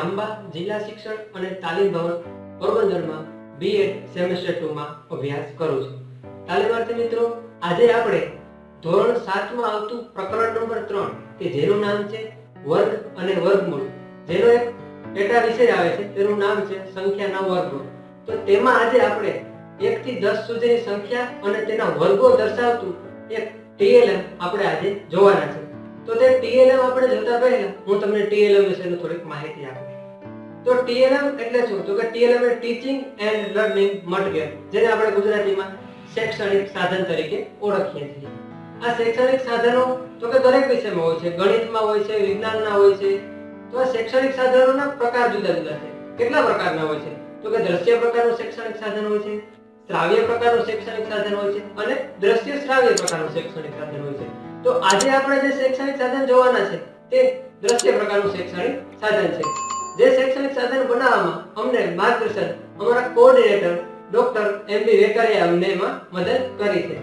જિલ્લા શિક્ષણ અને તાલીમ ભવન પોરબંદરમાં બીએડ સેમેસ્ટર ટુમાં અભ્યાસ કરું છું. તાલીમાર્થી મિત્રો, આજે આપણે ધોરણ સાતમાં આવતું પ્રકરણ નંબર ત્રણ, કે જેનું નામ છે વર્ગ અને વર્ગમૂળ. જેનો એક પેટા વિષય આવે છે, તેનું નામ છે સંખ્યાના વર્ગો તો તેમાં આજે આપણે એક થી દસ સુધીની સંખ્યા અને તેના વર્ગો દર્શાવતું એક ટીએલએમ આપણે આજે જોવાના છે. તો તે ટીએલએમ આપણે જોતા પહેલા, હું તમને ટીએલએમ વિશેની થોડીક માહિતી આપું. તો ટીએલએમ એટલે શું? તો કે ટીએલએમ એટલે ટીચિંગ એન્ડ લર્નિંગ મટીરિયલ જેને આપણે ગુજરાતીમાં શૈક્ષણિક સાધન તરીકે ઓળખીએ છીએ. આ શૈક્ષણિક સાધનો તો કે દરેક વિષયમાં હોય છે, ગણિતમાં હોય છે વિજ્ઞાનના હોય છે, તો આ શૈક્ષણિક સાધનોના પ્રકાર જુદા જુદા છે. કેટલા પ્રકારના હોય છે? તો કે દ્રશ્ય પ્રકારનું શૈક્ષણિક સાધન હોય છે, શ્રાવ્ય પ્રકારનું શૈક્ષણિક સાધન હોય છે અને દ્રશ્ય શ્રાવ્ય પ્રકારનું શૈક્ષણિક સાધન હોય છે. તો આજે આપણે જે શૈક્ષણિક સાધન જોવાના છે, તે દ્રશ્ય પ્રકારનું શૈક્ષણિક સાધન છે. જે શૈક્ષણિક સાધન બનાવવામાં અમને માર્ગદર્શન અમારા coordinator doctor M B Vekariya અમને એમાં મદદ કરી છે.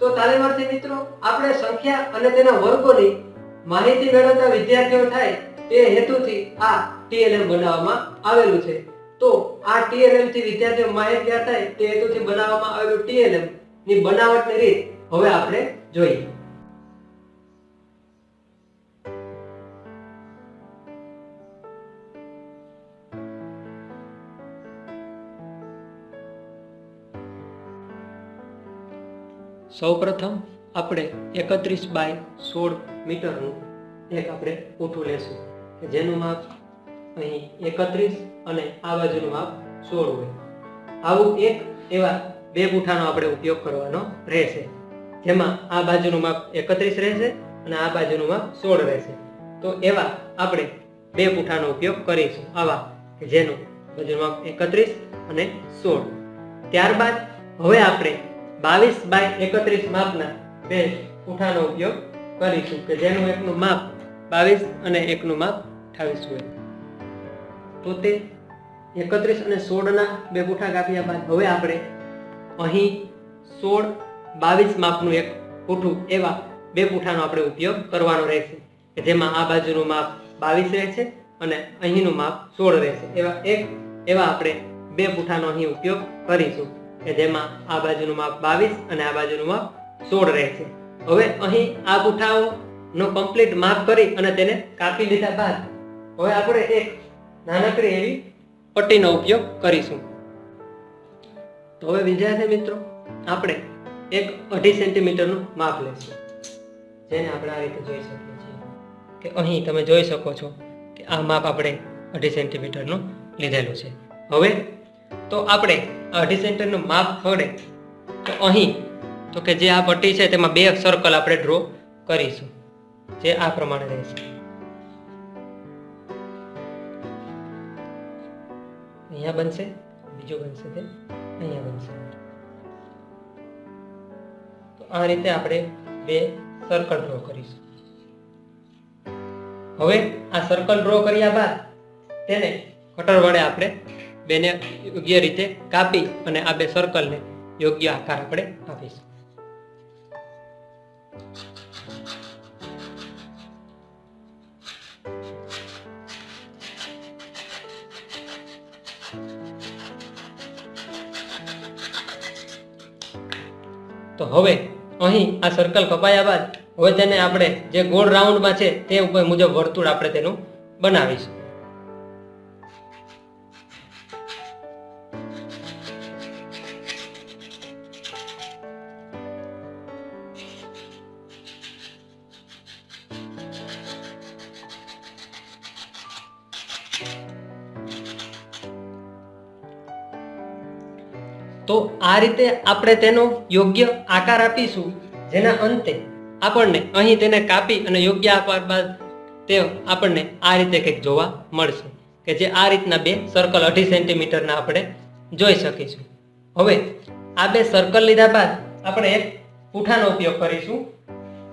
તો તાલીમાર્થી મિત્રો, આપણે સંખ્યા અને તેના વર્ગોની માહિતી મેળવતા વિદ્યાર્થીઓ થાય, તે હેતુથી આ ટીએલએમ બનાવવામાં આવેલું છે. તો આ ટીએલએમથી વિદ્યાર્થીઓ માહિતગાર થાય, તે હેતુથી બનાવવામાં આવેલું ટીએલએમની બનાવટની રીત હવે આપણે જોઈએ. સૌપ્રથમ આપણે એકત્રીસ બાય સોળ મીટરનું એક આપણે પૂઠું લેશું જેનું માપ અહીં એકત્રીસ અને આ બાજુનું માપ સોળ હોય. આવું એક એવા બે પૂઠાનો આપણે ઉપયોગ કરવાનો રહેશે, જેમાં આ બાજુનું માપ એકત્રીસ રહેશે અને આ બાજુનું માપ સોળ રહેશે. તો એવા આપણે બે પૂઠાનો ઉપયોગ કરીશું, આવા જેનું બાજુનું માપ એકત્રીસ અને સોળ. ત્યારબાદ હવે આપણે બાવીસ બાય એકત્રીસ માપના બે પૂઠાનો ઉપયોગ કરીશું કે જેનું એકનું માપ બાવીસ અને એકનું માપ અઠાવીસ હોય. તો તે એકત્રીસ અને સોળના બે પૂઠા કાપ્યા બાદ હવે આપણે અહીં સોળ બાવીસ માપનું એક પૂઠું એવા બે પૂઠાનો આપણે ઉપયોગ કરવાનો રહેશે કે જેમાં આ બાજુનું માપ બાવીસ રહેશે અને અહીંનું માપ સોળ રહેશે. એવા એક એવા આપણે બે પૂઠાનો અહીં ઉપયોગ કરીશું. કે જેમાં આ બાજુનું માપ બાવીસ અને આ બાજુનું માપ સોળ રહેશે. હવે અહીં આ પૂઠાઓનો કમ્પ્લીટ માપ કરી અને તેને કાપી લીધા બાદ હવે આપણે એક નાનકડી એવી પટ્ટીનો ઉપયોગ કરીશું. તો હવે વિદ્યાર્થી મિત્રો, આપણે એક અઢી સેન્ટીમીટરનું માપ લેશું. જેને આપણે આ રીતે જોઈ શકીએ છીએ કે અહીં તમે જોઈ શકો છો કે આ માપ આપણે અઢી સેન્ટીમીટરનું લીધેલું છે. હવે તો આપણે અઢી સેન્ટરનું માપ પડે તો અહીં, તો કે જે આ પટ્ટી છે તેમાં બે સર્કલ આપણે ડ્રો કરીશું. જે આ પ્રમાણે રહેશે. અહીંયા બનશે, બીજું બનશે તે અહીંયા બનશે. તો આ રીતે આપણે બે સર્કલ ડ્રો કરીશું. હવે આ સર્કલ ડ્રો કર્યા બાદ તેને કટર વડે આપણે બેને યોગ્ય રીતે કાપી અને આ બે સર્કલને યોગ્ય આકાર આપણે આપીશું. તો હવે અહીં આ સર્કલ કપાયા બાદ, હવે તેને આપણે જે ગોળ રાઉન્ડમાં છે તે ઉપર મુજબ વર્તુળ આપણે તેનું બનાવીશું. તો આ રીતે આપણે તેનો યોગ્ય આકાર આપીશું, જેના અંતે આપણને અહીં તેને કાપી અને યોગ્ય આકાર બાદ તે આપણને આ રીતે કંઈક જોવા મળશે, કે જે આ રીતના બે સર્કલ અઢી સેન્ટીમીટરના આપણે જોઈ શકીશું. હવે આ બે સર્કલ લીધા બાદ આપણે એક પૂઠાનો ઉપયોગ કરીશું,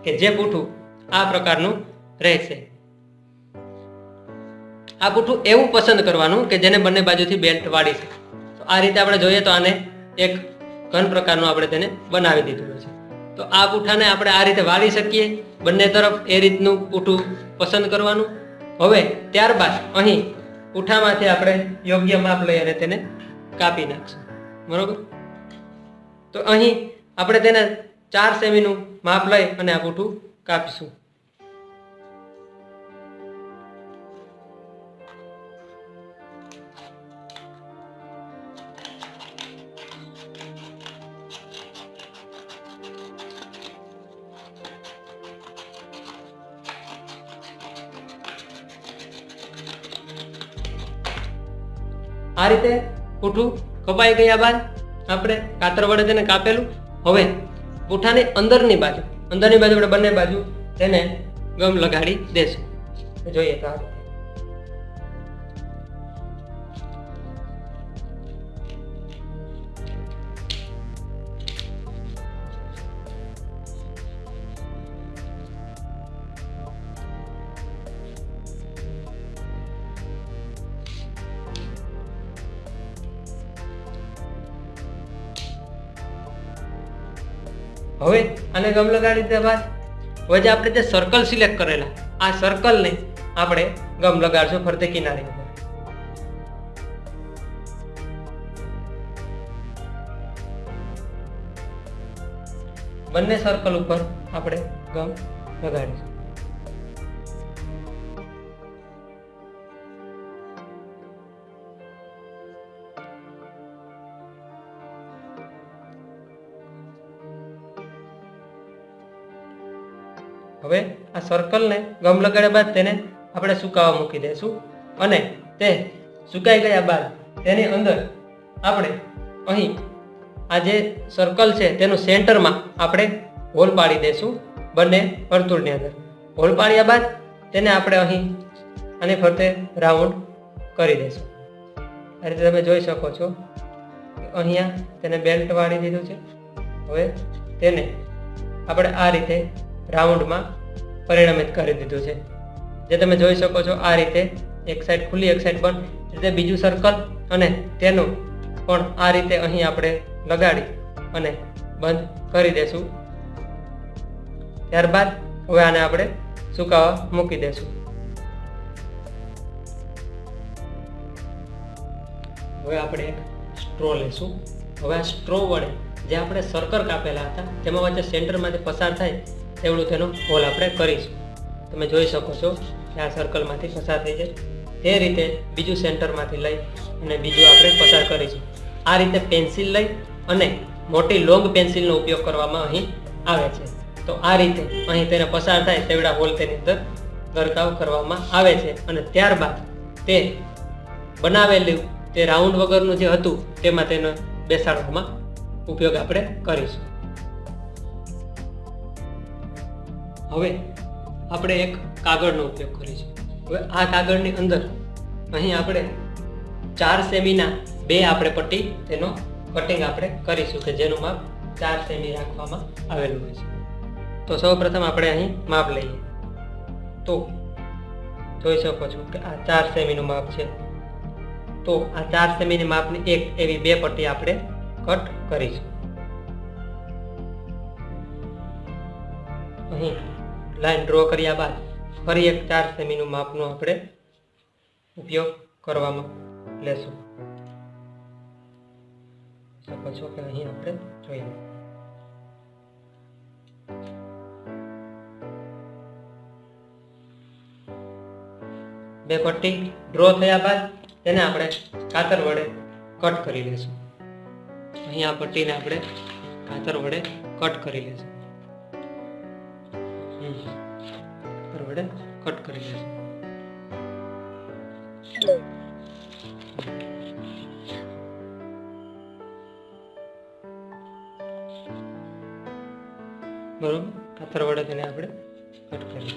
કે જે પૂઠું આ પ્રકારનું રહેશે. આ પૂઠું એવું પસંદ કરવાનું કે જેને બંને બાજુથી બેલ્ટ વાળી શકે આ રીતે આપણે જોઈએ તો આને એક ઘન પ્રકારનું આપણે તેને બનાવી દીધું છે. તો આ પૂઠાને આપણે આ રીતે વાળી શકીએ, બંને તરફ એ રીતનું પૂઠું પસંદ કરવાનું. હવે ત્યારબાદ અહીં પૂઠામાંથી આપણે યોગ્ય માપ લઈ અને તેને કાપી નાખશું. બરોબર? તો અહીં આપણે તેને ચાર સેમીનું માપ લઈ અને આ પૂઠું કાપીશું. આ રીતે પૂઠું કપાઈ ગયા બાદ આપણે કાતર વડે તેને કાપેલું. હવે પૂઠાની અંદરની બાજુ અંદરની બાજુ આપણે બંને બાજુ તેને ગમ લગાડી દેશું. જોઈએ તો હવે આને ગમ લગાડી દીધા બાદ હવે જે આપણે જે સર્કલ સિલેક્ટ કરેલા, આ સર્કલને આપણે ગમ લગાડશું ફરતે કિનારી બંને સર્કલ ઉપર આપણે ગમ લગાડીશું. હવે આ સર્કલને ગમ લગાડ્યા બાદ તેને આપણે સુકાવા મૂકી દઈશું અને તે સુકાઈ ગયા બાદ તેની અંદર આપણે અહીં આ જે સર્કલ છે તેનું સેન્ટરમાં આપણે હોલ પાડી દઈશું બંને વર્તુળની અંદર. હોલ પાડ્યા બાદ તેને આપણે અહીં અને ફરતે રાઉન્ડ કરી દઈશું આ રીતે તમે જોઈ શકો છો અહીંયા તેને બેલ્ટ વાળી દીધું છે. હવે તેને આપણે આ રીતે રાઉન્ડમાં પરિણમિત કરી દીધું છે. જે તમે જોઈ શકો છો, આ રીતે એક સાઈડ ખુલ્લી, એક સાઈડ એ રીતે બીજું સર્કલ અને તેનું પણ આ રીતે અહીં આપણે લગાડી અને બંધ કરી દેશું. ત્યારબાદ હવે આને આપણે સુકાવા મૂકી દેશું. હવે આપણે એક સ્ટ્રો લેશું. હવે આ સ્ટ્રો વડે જે આપણે સર્કલ કાપેલા હતા, તેમાં વચ્ચે સેન્ટરમાંથી પસાર થાય તેવડું તેનું હોલ આપણે કરીશું. તમે જોઈ શકો છો કે આ સર્કલમાંથી પસાર થઈ જાય. તે રીતે બીજું સેન્ટરમાંથી લઈ અને બીજું આપણે પસાર કરીશું. આ રીતે પેન્સિલ લઈ અને મોટી લોંગ પેન્સિલનો ઉપયોગ કરવામાં અહીં આવે છે. તો આ રીતે અહીં તેને પસાર થાય તેવડા હોલ તેની અંદર ગરકાવ કરવામાં આવે છે અને ત્યારબાદ તે બનાવેલું તે રાઉન્ડ વગરનું જે હતું તેમાં તેનો બેસાડવામાં ઉપયોગ આપણે કરીશું. હવે આપણે એક કાગળનો ઉપયોગ કરીશું હવે આ કાગળની અંદર અહીં આપણે ચાર સેમીના બે આપણે પટ્ટી, તેનો કટિંગ આપણે કરીશું કે જેનું માપ ચાર સેમી રાખવામાં આવેલું હોય છે. તો સૌ આપણે અહીં માપ લઈએ. તો જોઈ શકો છો કે આ ચાર સેમીનું માપ છે. તો આ ચાર સેમીની માપની એક એવી બે પટ્ટી આપણે કટ કરીશું. અહીં લાઈન ડ્રો કર્યા બાદ ફરી એક ચાર સેમીનું માપનો આપણે ઉપયોગ કરવામાં લેશું. શકો કે અહીં આપણે જોઈએ. બે પટ્ટી ડ્રો થયા બાદ તેને આપણે કાતર વડે કટ કરી લઈશું અહીં આ પટ્ટીને આપણે કાતર વડે કટ કરી લઈશું હમ. કાતર વડે કટ કરી લઈશું બરોબર કાતર વડે તેને આપણે કટ કરી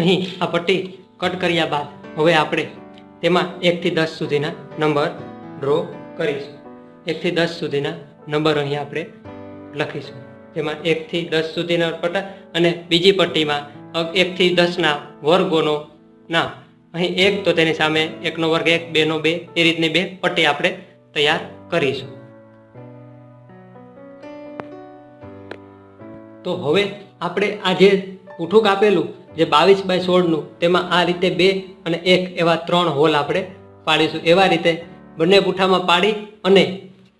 અહીં આ પટ્ટી કટ કર્યા બાદ હવે આપણે તેમાં એકથી દસ સુધીના નંબર ડ્રો કરીશું. એકથી દસ સુધીના નંબર અહીં આપણે લખીશું. તેમાં એકથી દસ સુધીના પટ્ટા અને બીજી પટ્ટીમાં એકથી દસના વર્ગોનો ના અહીં એક તો તેની સામે એકનો વર્ગ એક, બેનો બે, એ રીતની બે પટ્ટી આપણે તૈયાર કરીશું. તો હવે આપણે આજે પૂઠું કાપેલું જે બાવીસ બાય સોળનું, તેમાં આ રીતે બે અને એક એવા ત્રણ હોલ આપણે પાડીશું. એવા રીતે બંને પૂઠામાં પાડી અને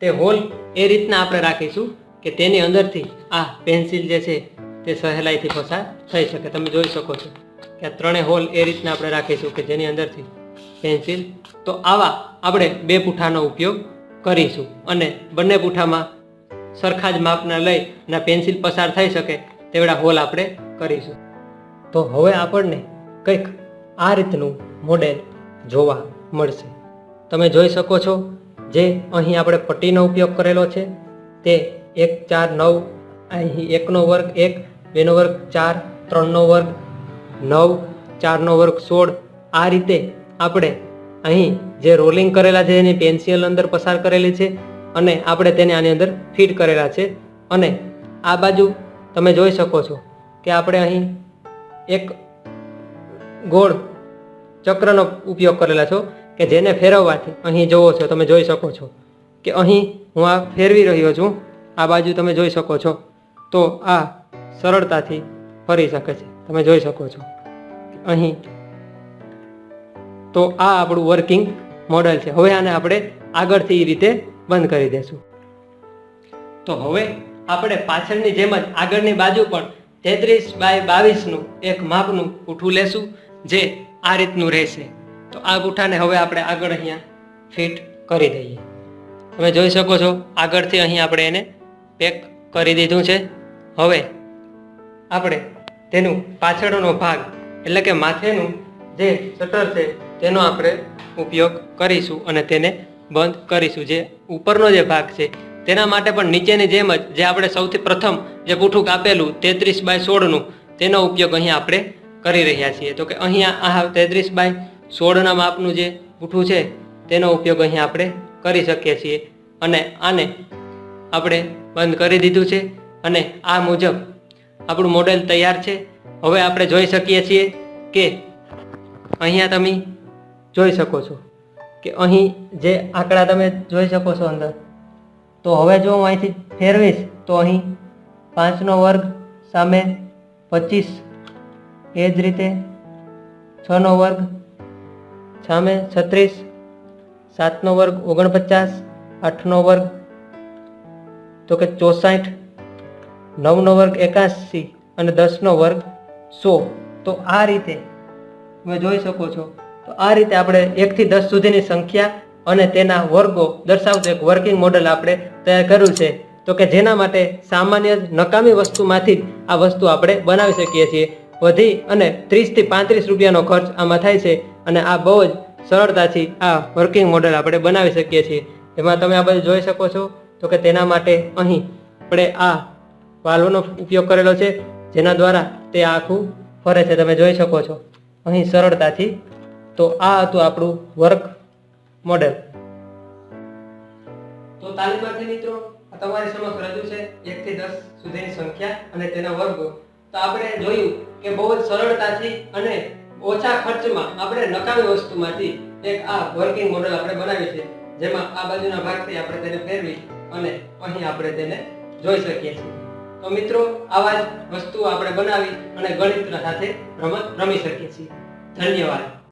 તે હોલ એ રીતના આપણે રાખીશું કે તેની અંદરથી આ પેન્સિલ જે છે તે સહેલાઈથી પસાર થઈ શકે. તમે જોઈ શકો છો કે આ ત્રણેય હોલ એ રીતના આપણે રાખીશું કે જેની અંદરથી પેન્સિલ. તો આવા આપણે બે પૂઠાનો ઉપયોગ કરીશું અને બંને પૂઠામાં સરખા જ માપના લઈ અને પેન્સિલ પસાર થઈ શકે તેવડા હોલ આપણે કરીશું. તો હવે આપણને કંઈક આ રીતનું મોડેલ જોવા મળશે. તમે જોઈ શકો છો, જે અહીં આપણે પટ્ટીનો ઉપયોગ કરેલો છે, તે એક ચાર નવ, અહીં એકનો વર્ગ એક, બેનો વર્ગ ચાર, ત્રણનો વર્ગ નવ, ચારનો વર્ગ સોળ, આ રીતે આપણે અહીં જે રોલિંગ કરેલા છે એની પેન્સિલ અંદર પસાર કરેલી છે અને આપણે તેને આની અંદર ફિટ કરેલા છે. અને આ બાજુ તમે જોઈ શકો છો કે આપણે અહીં એક ગોળ ચક્રનો ઉપયોગ કરેલા છો કે જેને ફેરવવાથી અહીં જોવો છો, તમે જોઈ શકો છો કે અહીં હું આ ફેરવી રહ્યો છું, આ બાજુ તમે જોઈ શકો છો. તો આ સરળતાથી ફરી શકે છે, તમે જોઈ શકો છો. અહીં તો આ આપણું વર્કિંગ મોડલ છે. હવે આને આપણે આગળથી એ રીતે બંધ કરી દેશું. તો હવે આપણે પાછળની જેમ જ આગળની બાજુ પણ તેત્રીસ બાય બાવીસનું એક માપનું પૂઠું લેશું, જે આ રીતનું રહેશે. તો આ પૂઠાને હવે આપણે આગળ અહીંયા ફિટ કરી દઈએ. તમે જોઈ શકો છો, આગળથી અહીં આપણે એને પેક કરી દીધું છે. હવે આપણે તેનું પાછળનો ભાગ, એટલે કે માથેનું જે શટર છે, તેનો આપણે ઉપયોગ કરીશું અને તેને બંધ કરીશું. જે ઉપરનો જે ભાગ છે તેના માટે પણ નીચેની જેમ જ જે આપણે સૌથી પ્રથમ જે પૂઠું કાપેલું તેત્રીસ બાય સોળનું, તેનો ઉપયોગ અહીંયા આપણે કરી રહ્યા છીએ. તો કે અહીંયા આ તેત્રીસ બાય સોળના માપનું જે પૂઠું છે, તેનો ઉપયોગ અહીંયા આપણે કરી શકીએ છીએ. અને આને આપણે બંધ કરી દીધું છે. અને આ મુજબ આપણું મોડેલ તૈયાર છે. હવે આપણે જોઈ શકીએ છીએ કે અહીંયા તમે જોઈ શકો છો કે અહીં જે આંકડા તમે જોઈ શકો છો અંદર તો હવે જો હું અહીંથી ફેરવીશ, તો અહીં પાંચનો વર્ગ સામે પચીસ. એ જ રીતે છનો વર્ગ સામે છત્રીસ, સાતનો વર્ગ ઓગણપચાસ, આઠનો વર્ગ તો કે ચોસાઠ, નવનો વર્ગ એકાસી અને દસનો વર્ગ સો. તો આ રીતે તમે જોઈ શકો છો. તો આ રીતે આપણે એકથી દસ સુધીની સંખ્યા અને તેના વર્ગો દર્શાવતું એક વર્કિંગ મોડલ આપણે તૈયાર કર્યું છે. તો કે જેના માટે સામાન્ય નકામી વસ્તુમાંથી આ વસ્તુ આપણે બનાવી શકીએ છીએ. વધી અને ત્રીસથી પાંત્રીસ રૂપિયાનો ખર્ચ આમાં થાય છે અને આ બહુ જ સરળતાથી આ વર્કિંગ મોડલ આપણે બનાવી શકીએ છીએ. એમાં તમે આ બધું જોઈ શકો છો. તો કે તેના માટે અહીં આપણે આ વાલ્વનો ઉપયોગ કરેલો છે, જેના દ્વારા તે આખું ફરે છે. તમે જોઈ શકો છો. અહીં સરળતાથી તો આ હતું આપણું વર્ક મોડેલ. તો તાલીમાર્થી મિત્રો, આ તમારી સમક્ષ રજૂ છે એક થી દસ સુધીની સંખ્યા અને તેના વર્ગો. તો આપણે જોયું કે બહુ જ સરળતાથી અને ઓછા ખર્ચમાં આપણે નકામી વસ્તુમાંથી એક આ વર્કિંગ મોડેલ આપણે બનાવી છે. જેમાં આ બાજુના ભાગથી આપણે તેને ફેરવી અને અહીં આપણે તેને જોઈ શકીએ છીએ. તો મિત્રો, આવા જ વસ્તુઓ આપણે બનાવી અને ગણિત સાથે રમત રમી શકીએ છીએ. ધન્યવાદ.